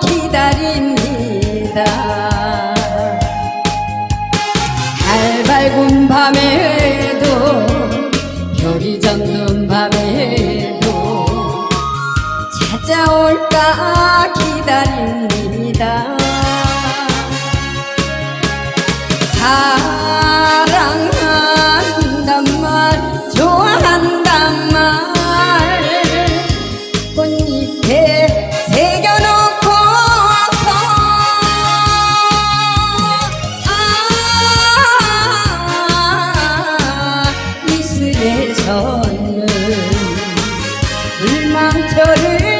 기다립니다. 달 밝은 밤에도 별이 젖는 밤에도 찾아올까 기다립니다 불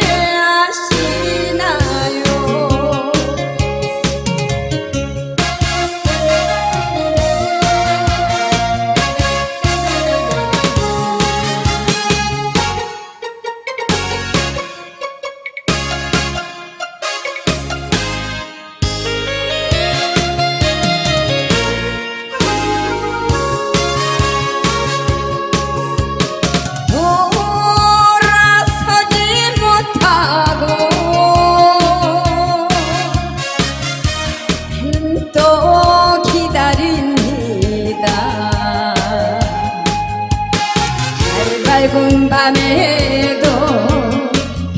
밤에도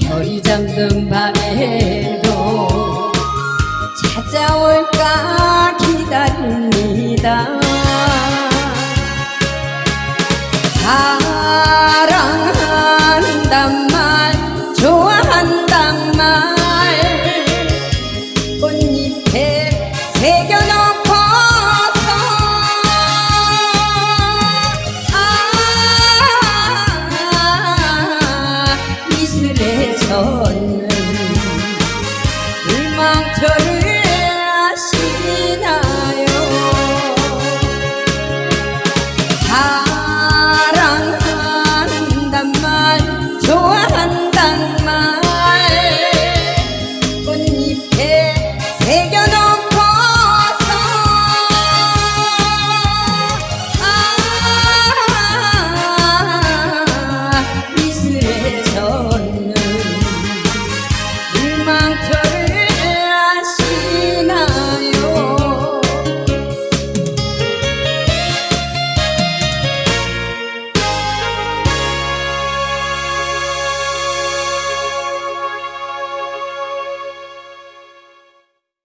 별이 잠든 밤에도 찾아올까 기다립니다 내전는 불망처럼